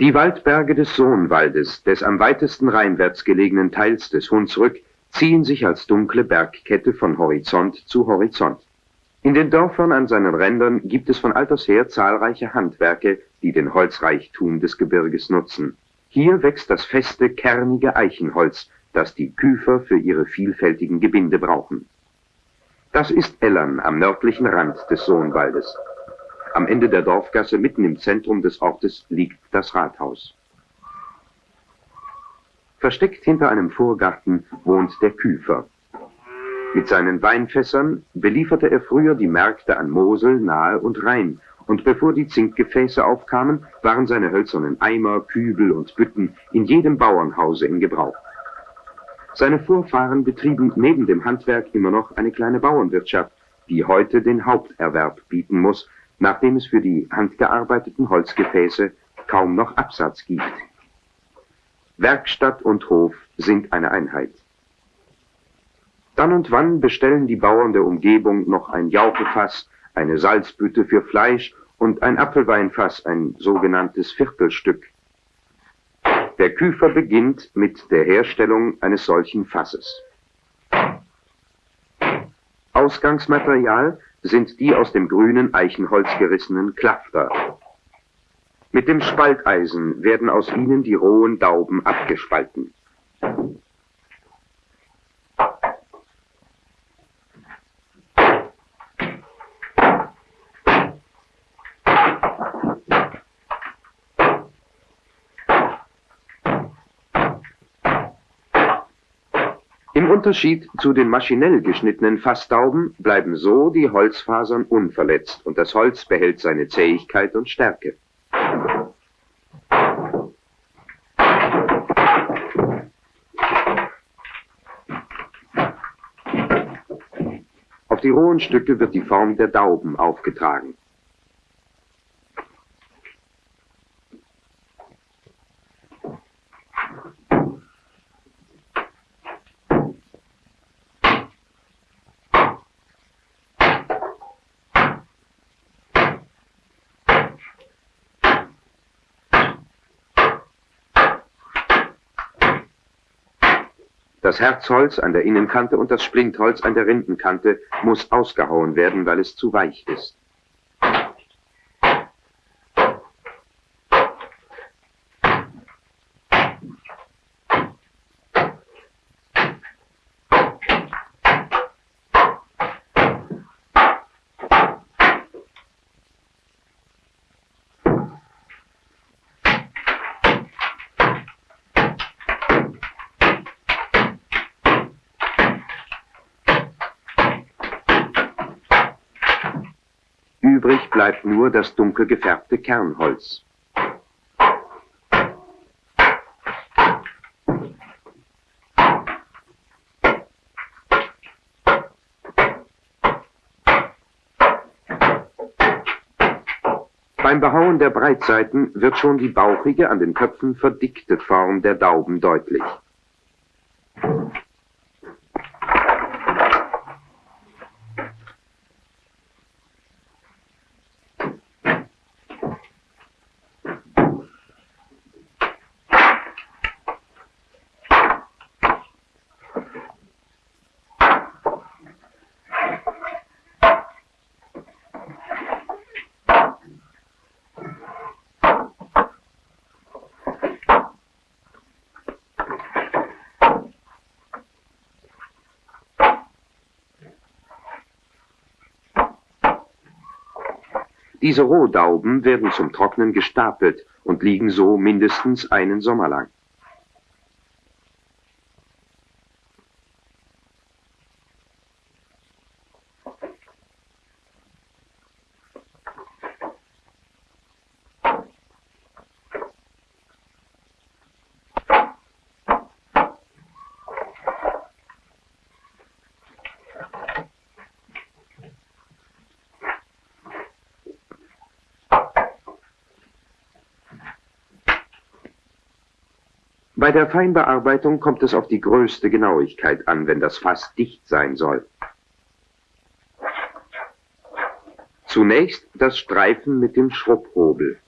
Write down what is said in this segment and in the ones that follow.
Die Waldberge des Sohnwaldes, des am weitesten rheinwärts gelegenen Teils des Hunsrück, ziehen sich als dunkle Bergkette von Horizont zu Horizont. In den Dörfern an seinen Rändern gibt es von alters her zahlreiche Handwerke, die den Holzreichtum des Gebirges nutzen. Hier wächst das feste, kernige Eichenholz, das die Küfer für ihre vielfältigen Gebinde brauchen. Das ist Ellern am nördlichen Rand des Sohnwaldes. Am Ende der Dorfgasse, mitten im Zentrum des Ortes, liegt das Rathaus. Versteckt hinter einem Vorgarten wohnt der Küfer. Mit seinen Weinfässern belieferte er früher die Märkte an Mosel, Nahe und Rhein, und bevor die Zinkgefäße aufkamen, waren seine hölzernen Eimer, Kübel und Bütten in jedem Bauernhause in Gebrauch. Seine Vorfahren betrieben neben dem Handwerk immer noch eine kleine Bauernwirtschaft, die heute den Haupterwerb bieten muss, nachdem es für die handgearbeiteten Holzgefäße kaum noch Absatz gibt. Werkstatt und Hof sind eine Einheit. Dann und wann bestellen die Bauern der Umgebung noch ein Jauchefass, eine Salzbütte für Fleisch und ein Apfelweinfass, ein sogenanntes Viertelstück. Der Küfer beginnt mit der Herstellung eines solchen Fasses. Ausgangsmaterial sind die aus dem grünen Eichenholz gerissenen Klafter. Mit dem Spalteisen werden aus ihnen die rohen Dauben abgespalten. Im Unterschied zu den maschinell geschnittenen Fassdauben bleiben so die Holzfasern unverletzt und das Holz behält seine Zähigkeit und Stärke. Auf die rohen Stücke wird die Form der Dauben aufgetragen. Das Herzholz an der Innenkante und das Splintholz an der Rindenkante muss ausgehauen werden, weil es zu weich ist. Übrig bleibt nur das dunkel gefärbte Kernholz. Beim Behauen der Breitseiten wird schon die bauchige, an den Köpfen verdickte Form der Dauben deutlich. Diese Rohdauben werden zum Trocknen gestapelt und liegen so mindestens einen Sommer lang. Bei der Feinbearbeitung kommt es auf die größte Genauigkeit an, wenn das Fass dicht sein soll. Zunächst das Streifen mit dem Schrubhobel.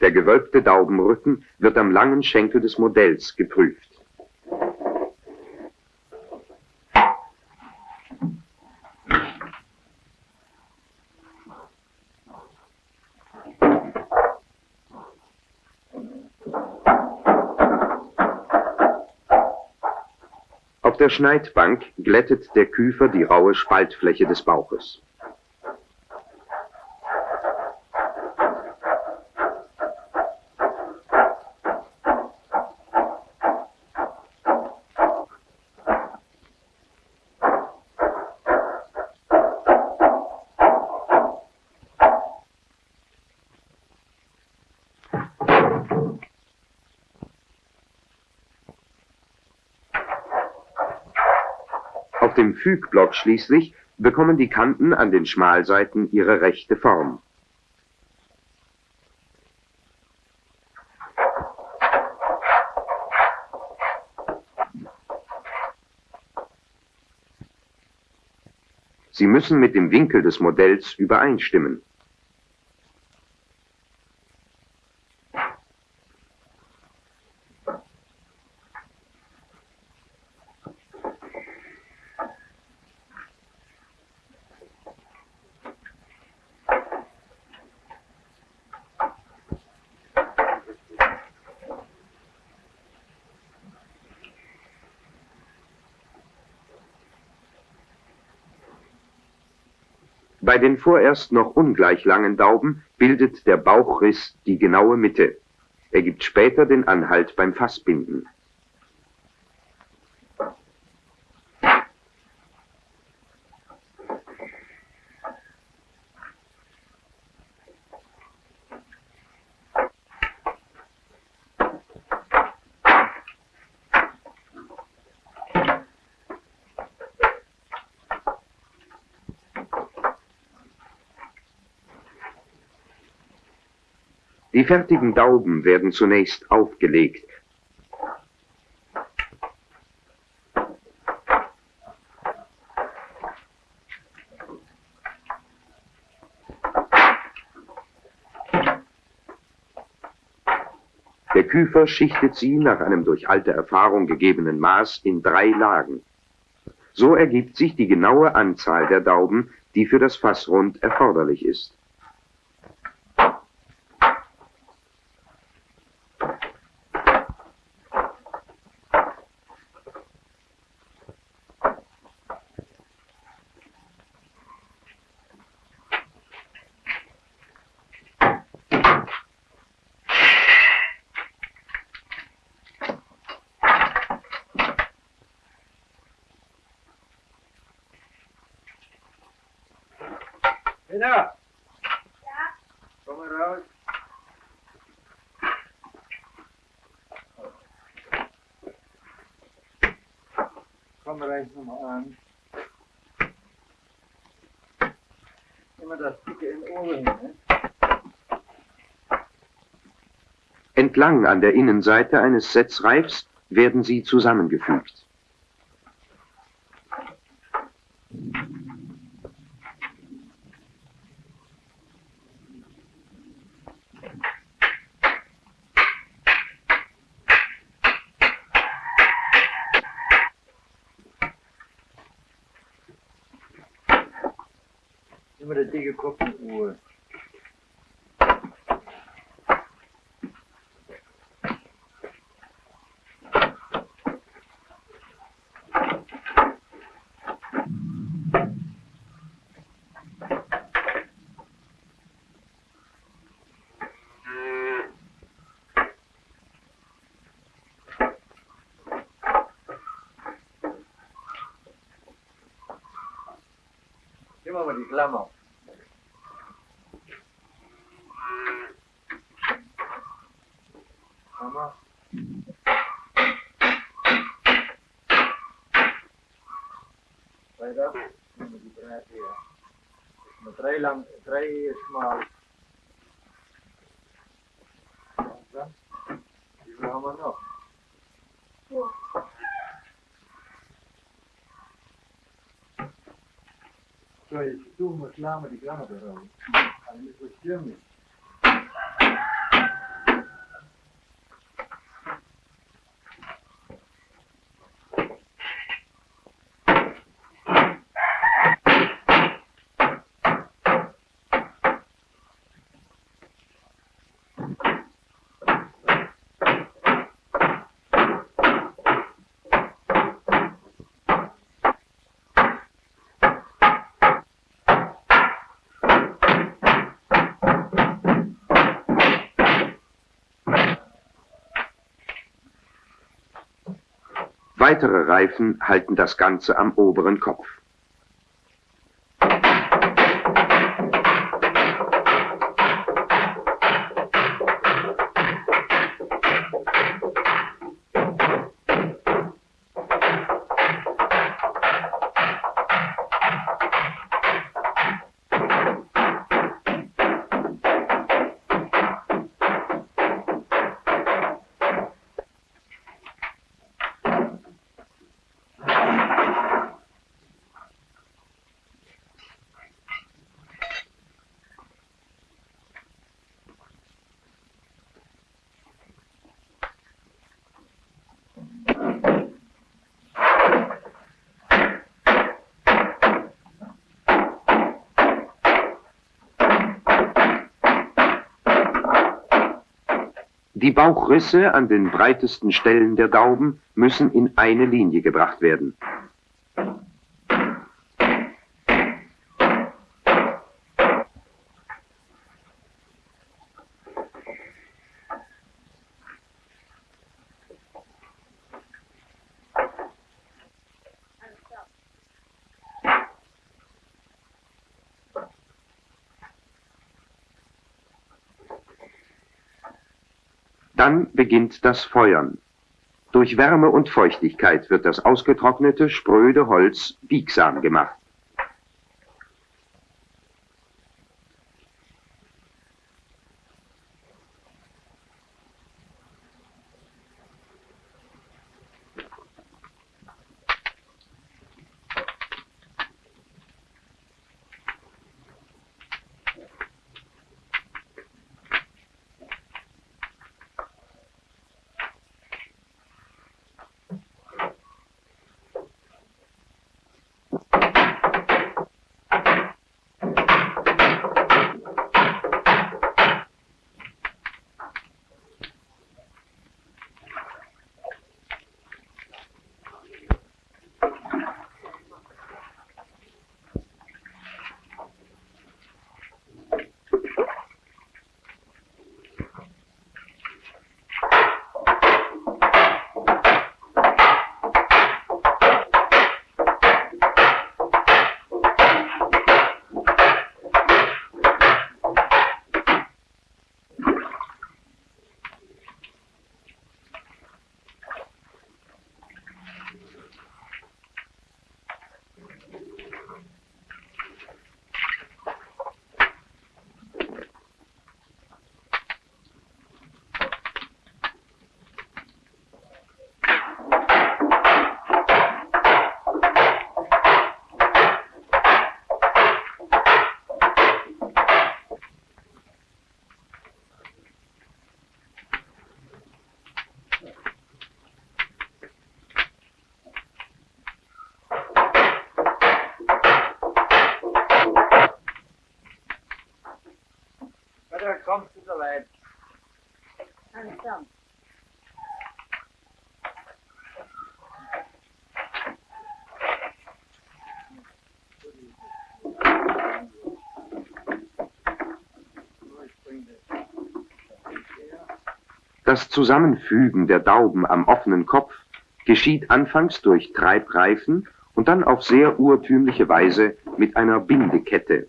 Der gewölbte Daubenrücken wird am langen Schenkel des Modells geprüft. Schneidbank glättet der Küfer die raue Spaltfläche des Bauches. Auf dem Fügblock schließlich bekommen die Kanten an den Schmalseiten ihre rechte Form. Sie müssen mit dem Winkel des Modells übereinstimmen. Bei den vorerst noch ungleich langen Dauben bildet der Bauchriss die genaue Mitte. Er gibt später den Anhalt beim Fassbinden. Die fertigen Dauben werden zunächst aufgelegt. Der Küfer schichtet sie nach einem durch alte Erfahrung gegebenen Maß in drei Lagen. So ergibt sich die genaue Anzahl der Dauben, die für das Fassrund erforderlich ist. Lena! Ja? Komm mal raus. Komm rein nochmal an. Immer das dicke in den Ohren, ne? Entlang an der Innenseite eines Setzreifs werden sie zusammengefügt. Immer der dicke Kopf in den Ohren. Gib mal mal die Klammer. Klammer. Weiter. Nehmen wir die Breite hier. Mit drei lang, drei schmal. Dann, wie viel haben wir noch? So, jetzt suchen wir klar mal Weitere Reifen halten das Ganze am oberen Kopf. Die Bauchrisse an den breitesten Stellen der Dauben müssen in eine Linie gebracht werden. Dann beginnt das Feuern. Durch Wärme und Feuchtigkeit wird das ausgetrocknete, spröde Holz biegsam gemacht. Oder kommst du soweit? Langsam. Das Zusammenfügen der Dauben am offenen Kopf geschieht anfangs durch Treibreifen und dann auf sehr urtümliche Weise mit einer Bindekette.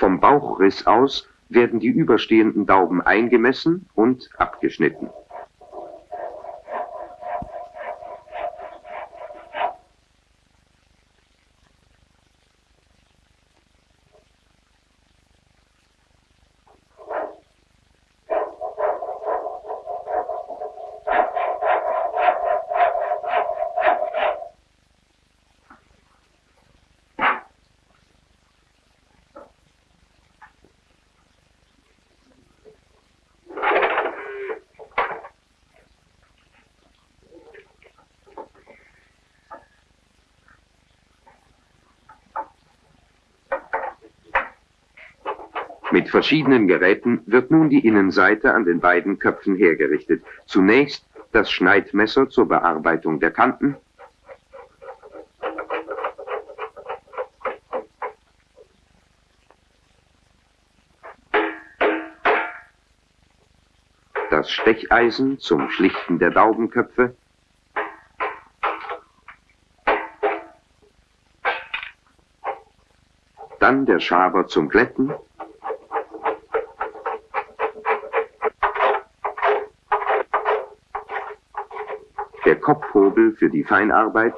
Vom Bauchriss aus werden die überstehenden Dauben eingemessen und abgeschnitten. Mit verschiedenen Geräten wird nun die Innenseite an den beiden Köpfen hergerichtet. Zunächst das Schneidmesser zur Bearbeitung der Kanten, das Stecheisen zum Schlichten der Daubenköpfe, dann der Schaber zum Glätten, Kopfhobel für die Feinarbeit,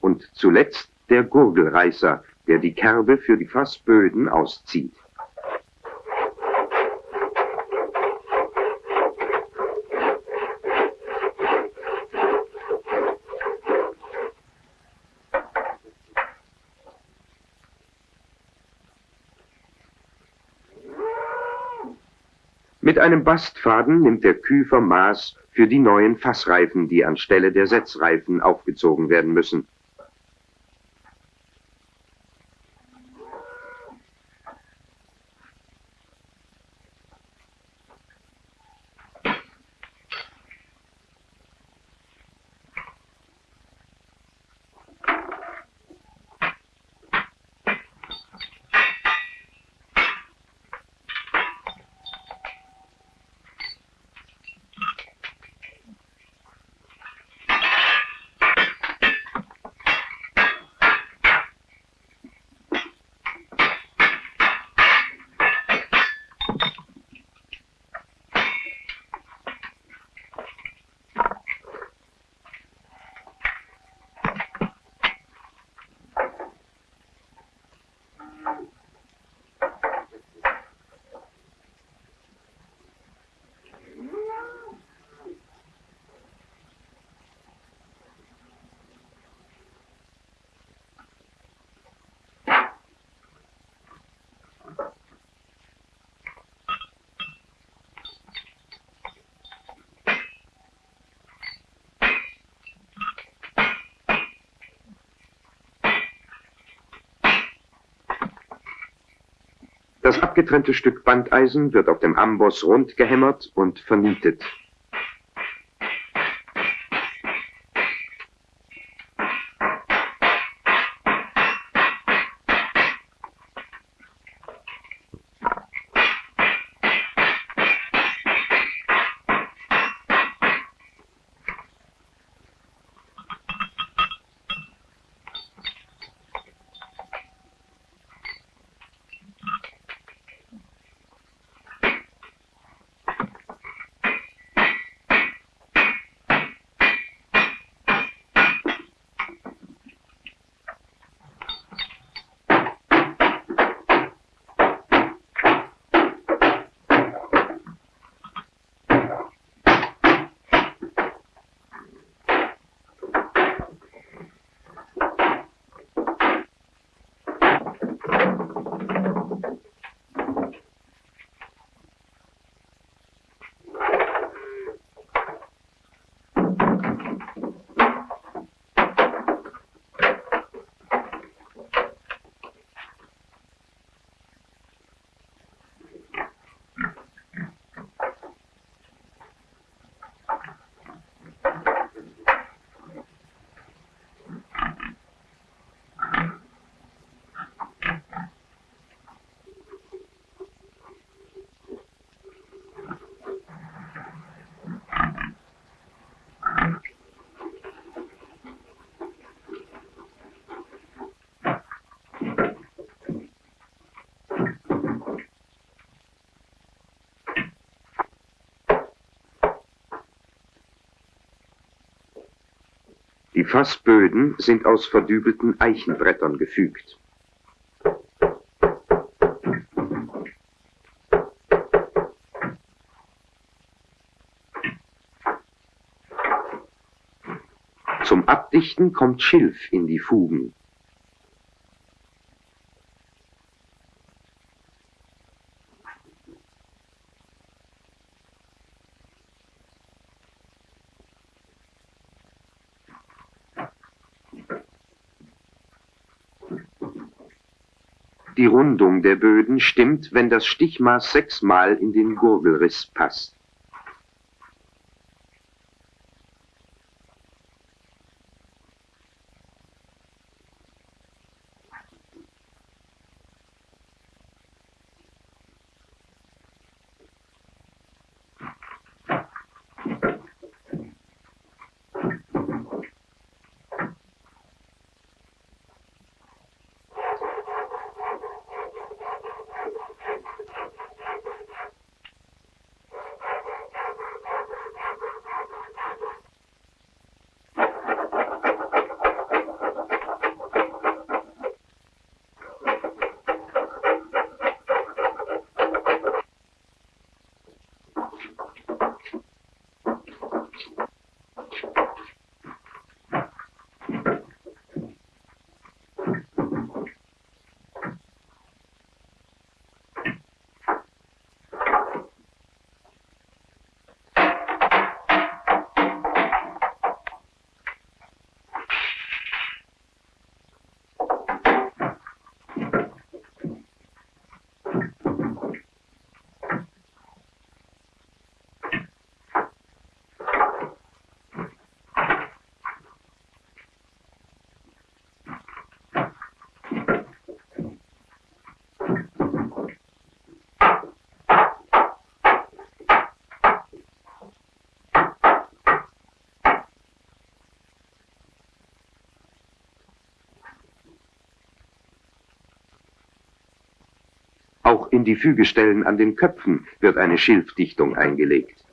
und zuletzt der Gurgelreißer, der die Kerbe für die Fassböden auszieht. Einem Bastfaden nimmt der Küfer Maß für die neuen Fassreifen, die anstelle der Setzreifen aufgezogen werden müssen. Das abgetrennte Stück Bandeisen wird auf dem Amboss rund gehämmert und vernietet. Die Fassböden sind aus verdübelten Eichenbrettern gefügt. Zum Abdichten kommt Schilf in die Fugen. Die Rundung der Böden stimmt, wenn das Stichmaß sechsmal in den Gurgelriss passt. Auch in die Fügestellen an den Köpfen wird eine Schilfdichtung eingelegt.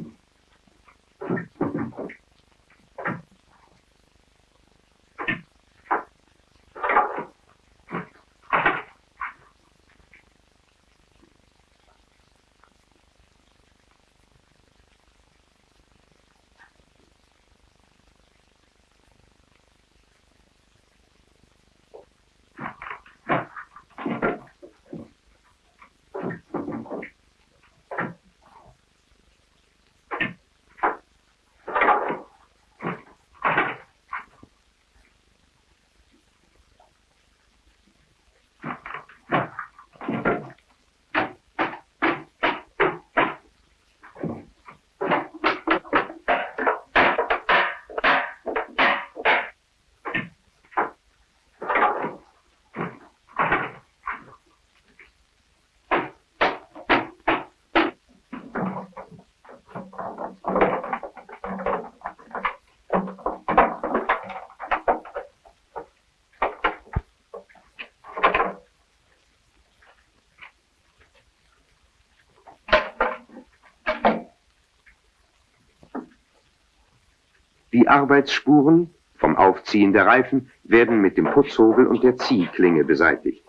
Die Arbeitsspuren vom Aufziehen der Reifen werden mit dem Putzhobel und der Ziehklinge beseitigt.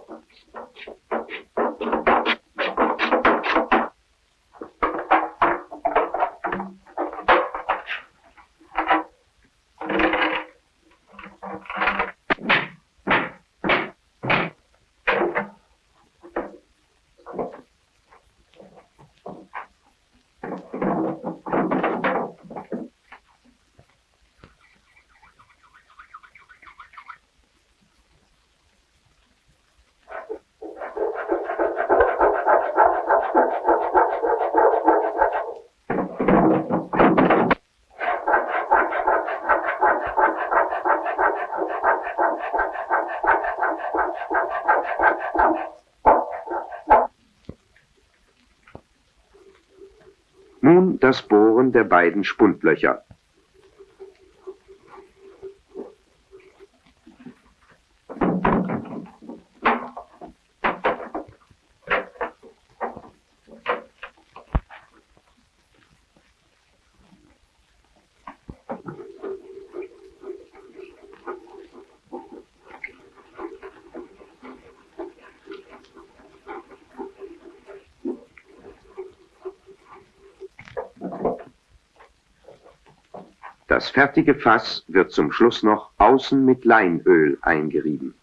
Der beiden Spundlöcher. Das fertige Fass wird zum Schluss noch außen mit Leinöl eingerieben.